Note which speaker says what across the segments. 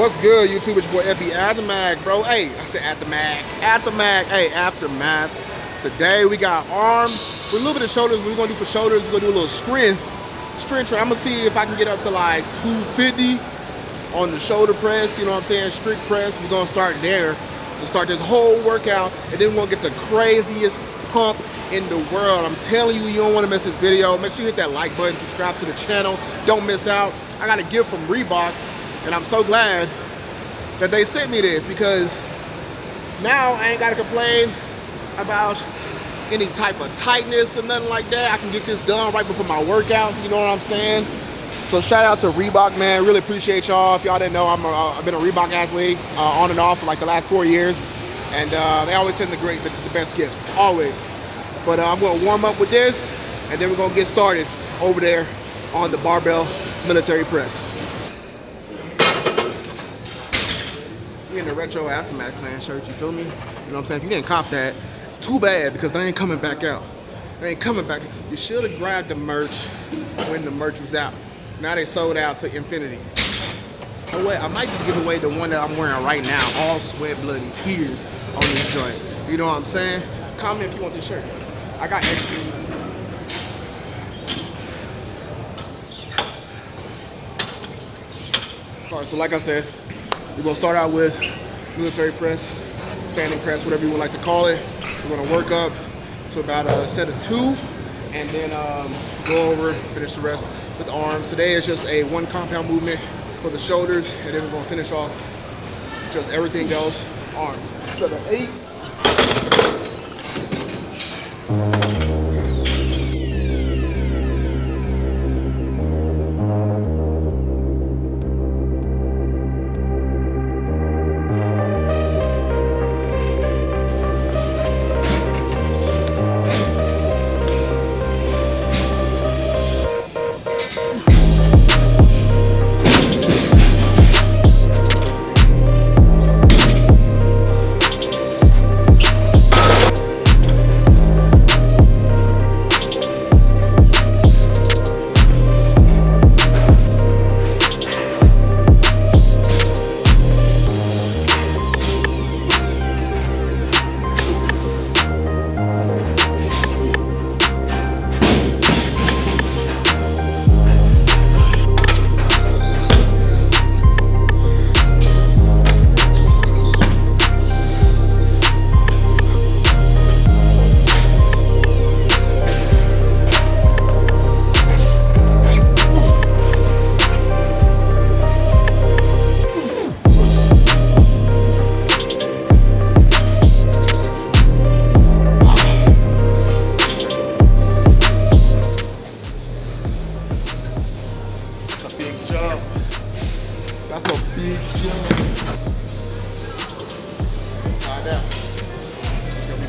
Speaker 1: What's good, YouTube? It's your boy FB Aftermath, bro. Hey, I said Aftermath. Aftermath. Hey, Aftermath. Today we got arms with a little bit of shoulders. We're gonna do for shoulders, we're gonna do a little strength. Strength. I'm gonna see if I can get up to like 250 on the shoulder press. You know what I'm saying? Strict press. We're gonna start there to start this whole workout, and then gonna get the craziest pump in the world. I'm telling you, you don't wanna miss this video. Make sure you hit that like button, subscribe to the channel. Don't miss out. I got a gift from Reebok and I'm so glad that they sent me this because now I ain't gotta complain about any type of tightness or nothing like that. I can get this done right before my workout, you know what I'm saying? So shout out to Reebok, man. Really appreciate y'all. If y'all didn't know, I'm a, I've been a Reebok athlete uh, on and off for like the last four years. And uh, they always send the great, the, the best gifts, always. But uh, I'm gonna warm up with this and then we're gonna get started over there on the barbell military press. We in the retro aftermath clan shirt, you feel me? You know what I'm saying? If you didn't cop that, it's too bad because they ain't coming back out. They ain't coming back. You should have grabbed the merch when the merch was out. Now they sold out to infinity. I might just give away the one that I'm wearing right now. All sweat, blood, and tears on this joint. You know what I'm saying? Comment if you want this shirt. I got extras. All right, so like I said, we're gonna start out with military press, standing press, whatever you would like to call it. We're gonna work up to about a set of two, and then um, go over, finish the rest with arms. Today is just a one compound movement for the shoulders, and then we're gonna finish off just everything else, arms. Of eight.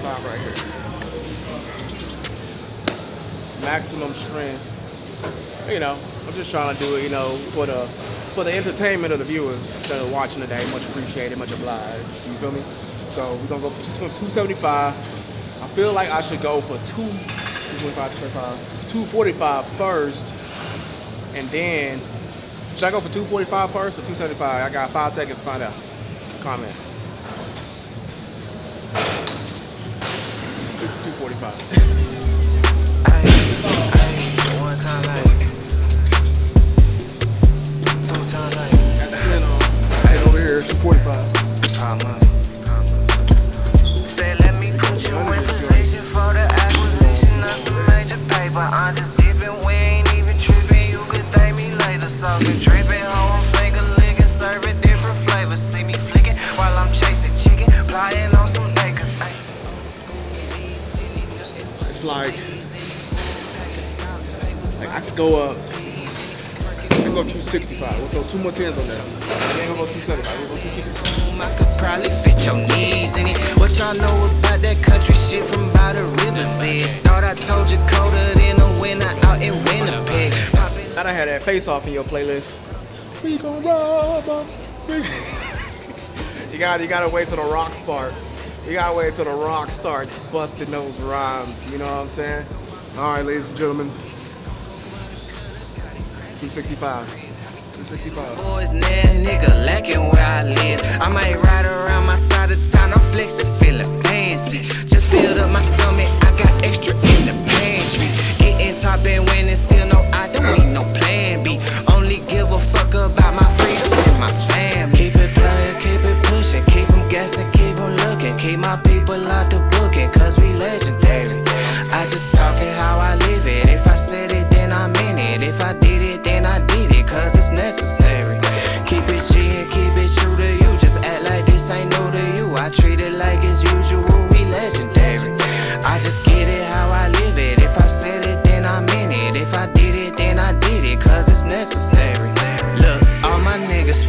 Speaker 1: 75 right here. Maximum strength. You know, I'm just trying to do it, you know, for the for the entertainment of the viewers that are watching today. Much appreciated, much obliged. You feel me? So we're gonna go for 275. I feel like I should go for two 225, 245 first and then, should I go for 245 first or 275? I got five seconds to find out. Comment. Two, 245. I could
Speaker 2: probably fit your in it. What y'all know about that country shit from by the? Thought I told you colder than the winter out in Winnipeg.
Speaker 1: I had that face off in your playlist. We gon' rob you gotta, you gotta wait till the rocks part. You gotta wait till the rock starts busting those rhymes. You know what I'm saying? All right, ladies and gentlemen. 265. 265.
Speaker 2: Boys, nah, nigga, lacking where I live. I might ride around my side of town, I'm flexing, feeling fancy. Just filled up my stomach,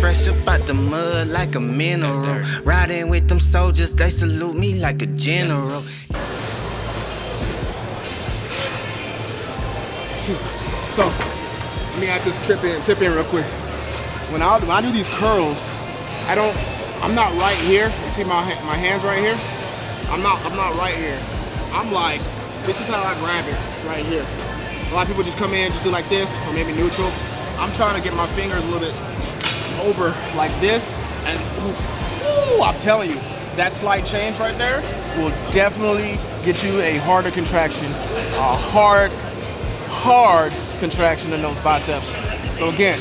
Speaker 2: fresh up out the mud like a mineral. Riding with them soldiers, they salute me like a general.
Speaker 1: So, let me add this trip in, tip in real quick. When I, when I do these curls, I don't, I'm not right here. You see my, my hands right here? I'm not, I'm not right here. I'm like, this is how I grab it, right here. A lot of people just come in, just do like this, or maybe neutral. I'm trying to get my fingers a little bit over like this, and ooh, I'm telling you, that slight change right there will definitely get you a harder contraction, a hard, hard contraction in those biceps. So again,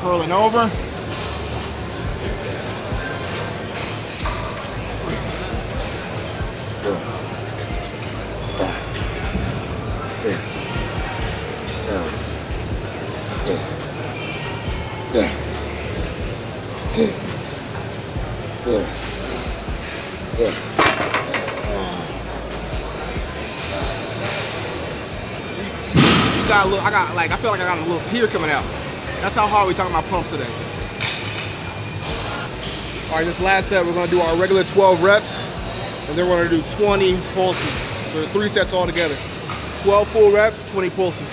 Speaker 1: curling over. Got a little, I got like, I feel like I got a little tear coming out. That's how hard we talking about pumps today. All right, this last set, we're gonna do our regular 12 reps, and then we're gonna do 20 pulses. So there's three sets all together. 12 full reps, 20 pulses.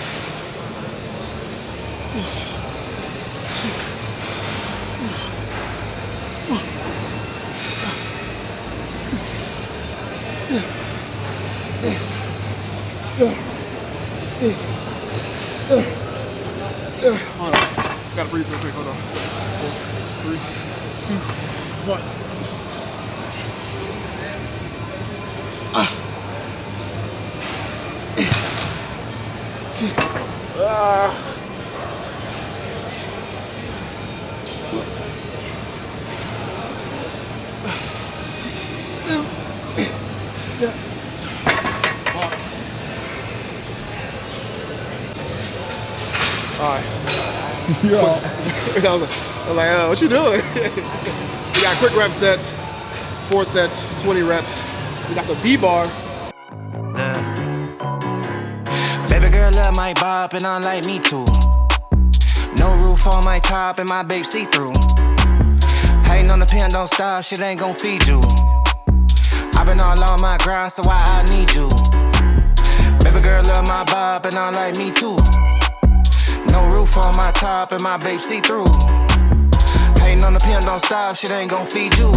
Speaker 1: Hold on. Gotta breathe real quick. Hold on. Four, three, two, one. Ah. Ah.
Speaker 3: Yeah.
Speaker 1: I was like, uh, what you doing? we got quick rep sets, four sets, 20 reps. We got the B bar.
Speaker 2: Look. Baby girl love my bop and I like me too. No roof on my top and my babe see through. Hating on the pen, don't stop, shit ain't gon' feed you. i been all on my grind, so why I need you? Baby girl love my bop and I like me too. No roof on my top and my babe see through. Hating on the pen, don't stop, shit ain't gon' feed you.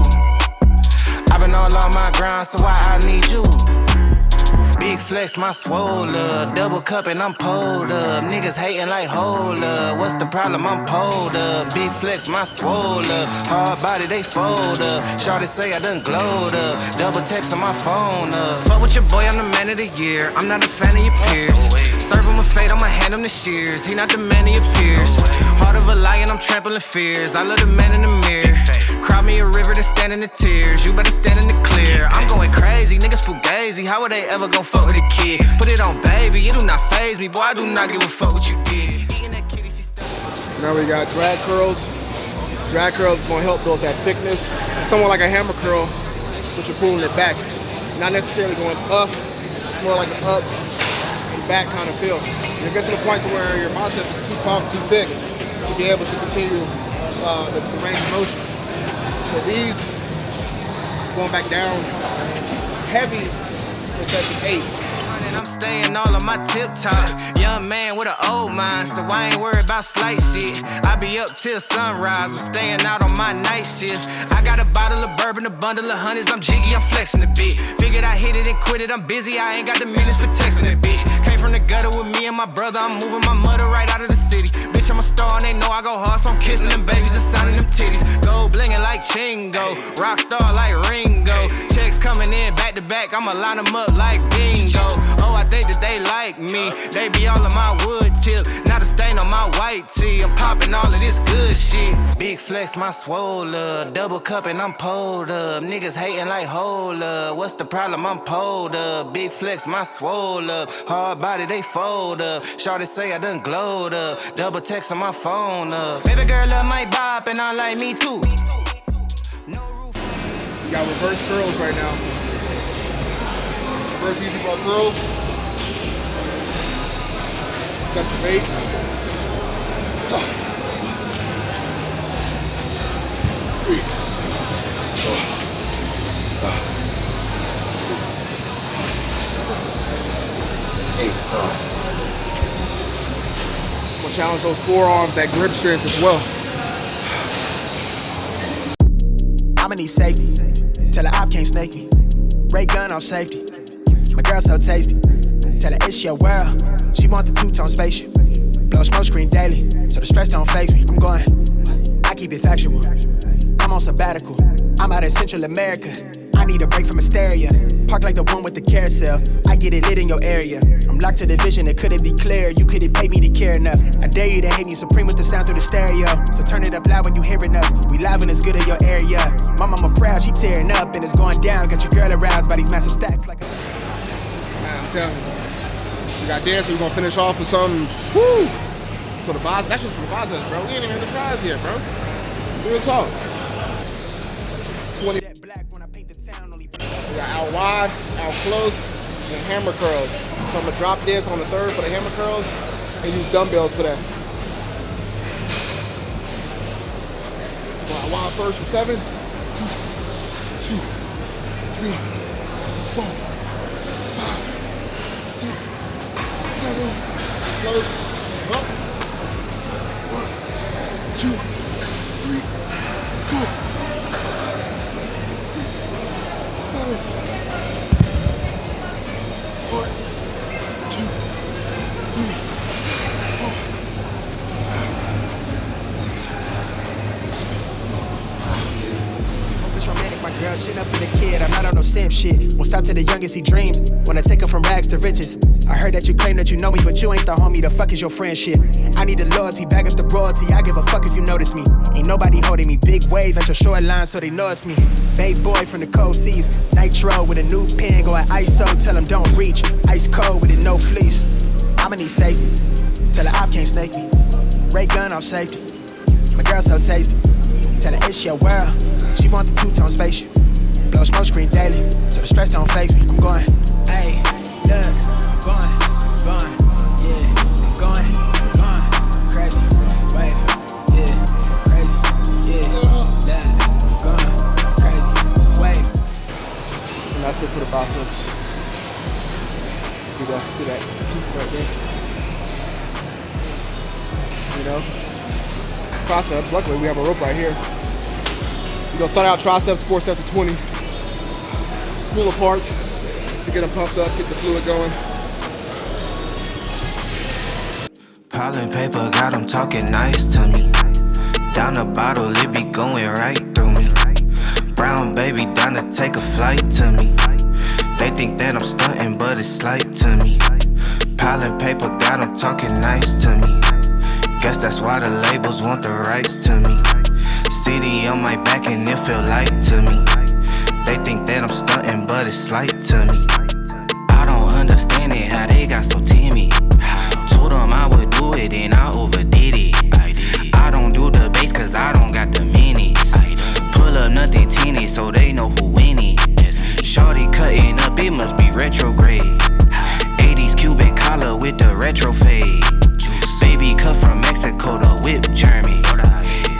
Speaker 2: i been all on my grind, so why I need you? Big flex, my swole up. Double cup and I'm pulled up. Niggas hating like hold up. What's the problem? I'm pulled up. Big flex, my swole up. Hard body, they fold up. Shorty say I done glowed up. Double text on my phone up. Fuck with your boy, I'm the man of the year. I'm not a fan of your peers. Serve him a fate, I'ma hand him the shears. He not the man he appears. Heart of a lion, I'm trampling fears. I love the man in the mirror. Cry me a river to stand in the tears. You better stand in the clear. I'm going crazy, niggas fugazi. How are they ever gon' fuck with a kid? Put it on, baby. It do not phase me, boy. I do not give a fuck what you did.
Speaker 1: Now we got drag curls. Drag curls is gonna help build that thickness. Somewhat like a hammer curl, but you're pulling it back. Not necessarily going up. It's more like an up back kind of feel. You get to the point to where your bicep is too pumped, too thick to be able to continue uh, the, the range of motion. So these going back down heavy for session eight.
Speaker 2: And I'm staying all on my tip top. Young man with an old mind, so I ain't worried about slight shit. I be up till sunrise, I'm staying out on my night shift. I got a bottle of bourbon, a bundle of honeys, I'm jiggy, I'm flexing a bit. Figured I hit it and quit it, I'm busy, I ain't got the minutes for texting it, bitch. Came from the gutter with me and my brother, I'm moving my mother right out of the city. Bitch, I'm a star and they know I go hard, so I'm kissing them babies and signing them titties. Gold blingin' like Chingo, rock star like Ringo. Checks coming in back to back, I'ma line them up like bingo. Think that they like me. They be all on my wood tip, not a stain on my white tee. I'm popping all of this good shit. Big flex, my swole up. Double cup and I'm pulled up. Niggas hating like hold up. What's the problem? I'm pulled up. Big flex, my swole up. Hard body, they fold up. Shorty say I done glowed up. Double text on my phone up. Baby girl love my bop and I like me too.
Speaker 1: We got reverse curls right now. Reverse easy bar curls. To bait. I'm gonna challenge those forearms, that grip strength as well.
Speaker 3: I'ma need safety. Tell her op can't snake me. Ray gun off safety. My girl so tasty. Tell her it's your world. She want the two-tone spaceship. Blow smoke screen daily, so the stress don't phase me. I'm going. I keep it factual. I'm on sabbatical. I'm out in Central America. I need a break from hysteria. Park like the one with the carousel. I get it lit in your area. I'm locked to the vision, it couldn't be clear. You couldn't pay me to care enough. I dare you to hate me supreme with the sound through the stereo. So turn it up loud when you hearing us. We live and it's good in your area. My mama proud, she tearing up and it's going down. Got your girl aroused by these massive stacks like
Speaker 1: I'm telling you. We got dancing, we're gonna finish off with some woo! For the boss, that's just for the biceps, bro. We ain't even the tries yet, bro. Real talk. 20
Speaker 3: that black when I paint the town only
Speaker 1: We got out wide, out close, and hammer curls. So I'm gonna drop this on the third for the hammer curls and use dumbbells for that. Out wide first for seven. Two, two, three, Close. Up. One, two, three, four, six, seven.
Speaker 3: Hope it's romantic, my girl. Chin up to the kid. I'm not on no simp shit. Won't stop to the youngest he dreams. Wanna take him from rags to riches. That you claim that you know me, but you ain't the homie. The fuck is your friendship? I need the loyalty, back up the royalty. I give a fuck if you notice me. Ain't nobody holding me. Big wave at your shoreline, so they know it's me. Bay boy from the cold seas. Nitro with a new pen, going ISO. Tell him don't reach. Ice cold with it, no fleece. I'ma need safety. Tell her op can't snake me. Ray gun off safety. My girl so tasty. Tell her it's your world. She want the two-tone spaceship. Blow smoke screen daily, so the stress don't phase me. I'm going, hey, look,
Speaker 1: And for the biceps. See that? See that peak right there? You know? Triceps, luckily we have a rope right here. We're gonna start out triceps, four sets of 20. Pull apart to get them pumped up, get the fluid going.
Speaker 2: Piling paper got them talking nice to me. Down the bottle, it be going right through me. Brown baby down to take a flight to me. They think that I'm stunting, but it's slight to me. Piling paper got them talking nice to me. Guess that's why the labels want the rights to me. City on my back and it feel light to me. They think that I'm stunting, but it's slight to me. I don't understand it, how they got so timid. Told them I would do it and I overdid it. I don't do the bass cause I don't got the minutes. Pull up nothing teeny so they know who. Shorty cutting up, it must be retrograde. 80s Cuban collar with the retro fade. Baby cut from Mexico, the whip German.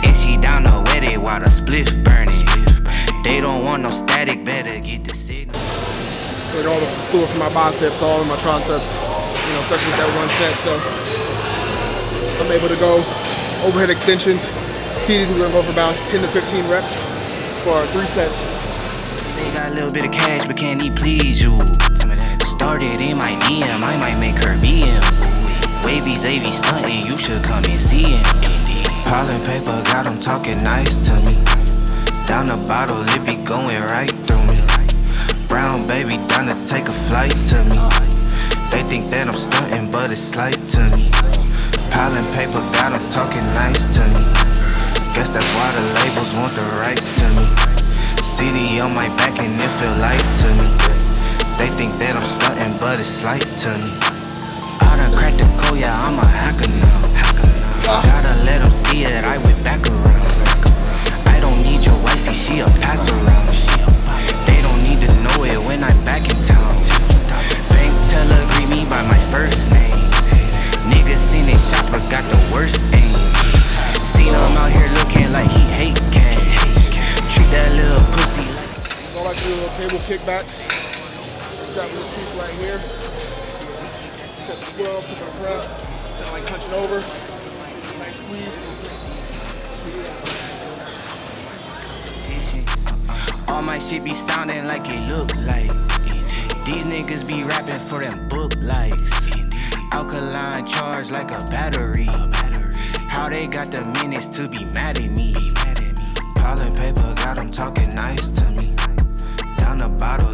Speaker 2: And she down to wet while the spliff burning. They don't want no static, better get the signal.
Speaker 1: Get all the fluid from my biceps, all in my triceps, you know, especially with that one set. So I'm able to go overhead extensions. Seated, we're gonna go for about 10 to 15 reps for three sets.
Speaker 2: Say got a little bit of cash, but can he please you? Started in my DM, I might make her BM. Wavy Zavy stunting, you should come and see him. Pollen paper got him talking nice to me. Down the bottle, it be going right through me. Brown baby down to take a flight to me. They think that I'm stunting, but it's slight to me. Pollen paper got him talking nice to me. Guess that's why the labels want the rights to me. City on my back and it feel light to me. They think that I'm stunting, but it's light to me. I done cracked the code, yeah, I'm a hacker now. Hacker now. Gotta let them see it, I went back around. I don't need your wifey, she a pass around. They don't need to know it when I'm back in town. Bank teller greet me by my first name. Niggas seen they shots but got the worst aim. Seen him out here
Speaker 1: kickbacks. Strap this piece right here. Set the 12, pick up a prep. Kind like punching over. Nice squeeze.
Speaker 2: All my shit be sounding like it look like. These niggas be rapping for them book likes. Alkaline charge like a battery. How they got the minutes to be mad at me? Pollen paper got them talking nice to me. Bottle,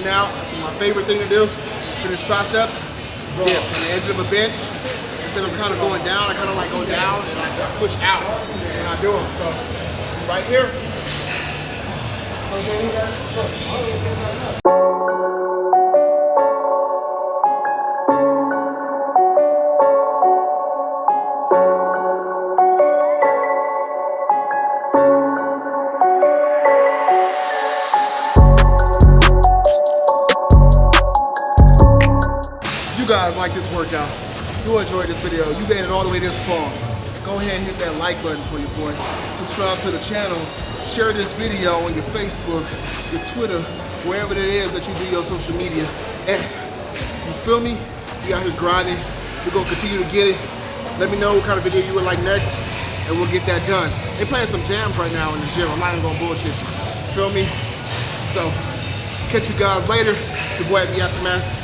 Speaker 1: Finishing out, my favorite thing to do, finish triceps, dips on the edge of a bench. Instead of kind of going down, I kind of like go down and I push out when I do them. So right here. Like this workout, you enjoyed this video, you made it all the way this far, go ahead and hit that like button for your boy. Subscribe to the channel, share this video on your Facebook, your Twitter, wherever it is that you do your social media. And you feel me? We out here grinding. We're gonna continue to get it. Let me know what kind of video you would like next, and we'll get that done. They playing some jams right now in the gym. I'm not even gonna bullshit you. Feel me? So, catch you guys later. Your boy at the Aftermath.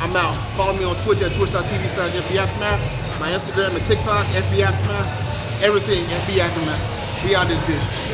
Speaker 1: I'm out. Follow me on Twitch at twitch.tv slash. My Instagram and TikTok, FB Aftermath. Everything, FB Aftermath. We out this bitch.